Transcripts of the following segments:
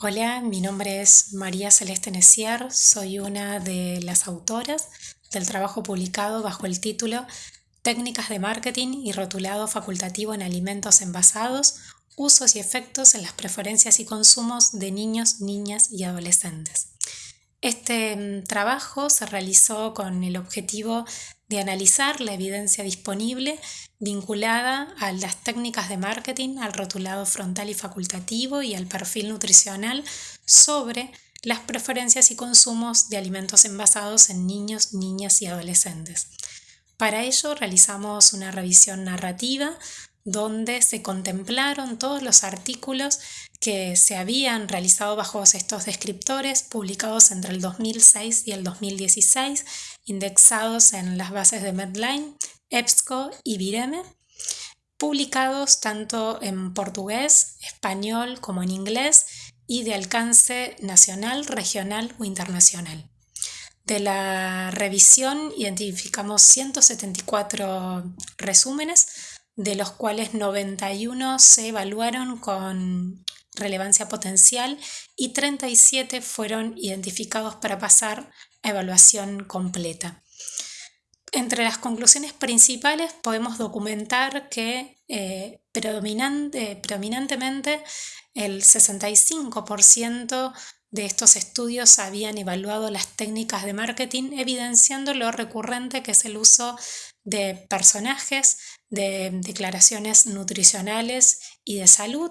Hola, mi nombre es María Celeste Neciar, soy una de las autoras del trabajo publicado bajo el título Técnicas de marketing y rotulado facultativo en alimentos envasados, usos y efectos en las preferencias y consumos de niños, niñas y adolescentes. Este mm, trabajo se realizó con el objetivo de analizar la evidencia disponible vinculada a las técnicas de marketing, al rotulado frontal y facultativo y al perfil nutricional sobre las preferencias y consumos de alimentos envasados en niños, niñas y adolescentes. Para ello realizamos una revisión narrativa donde se contemplaron todos los artículos que se habían realizado bajo estos descriptores publicados entre el 2006 y el 2016, indexados en las bases de Medline, EBSCO y Vireme, publicados tanto en portugués, español como en inglés y de alcance nacional, regional o internacional. De la revisión identificamos 174 resúmenes, de los cuales 91 se evaluaron con relevancia potencial y 37 fueron identificados para pasar a evaluación completa. Entre las conclusiones principales podemos documentar que eh, predominantemente el 65% de estos estudios habían evaluado las técnicas de marketing, evidenciando lo recurrente que es el uso de personajes, de declaraciones nutricionales y de salud,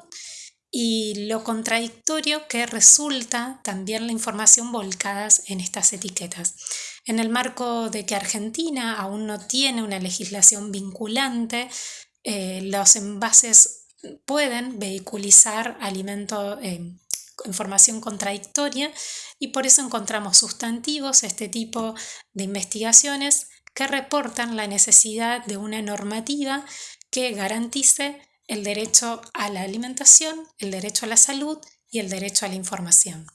y lo contradictorio que resulta también la información volcadas en estas etiquetas. En el marco de que Argentina aún no tiene una legislación vinculante, eh, los envases pueden vehiculizar alimento, eh, información contradictoria y por eso encontramos sustantivos, este tipo de investigaciones que reportan la necesidad de una normativa que garantice el derecho a la alimentación, el derecho a la salud y el derecho a la información.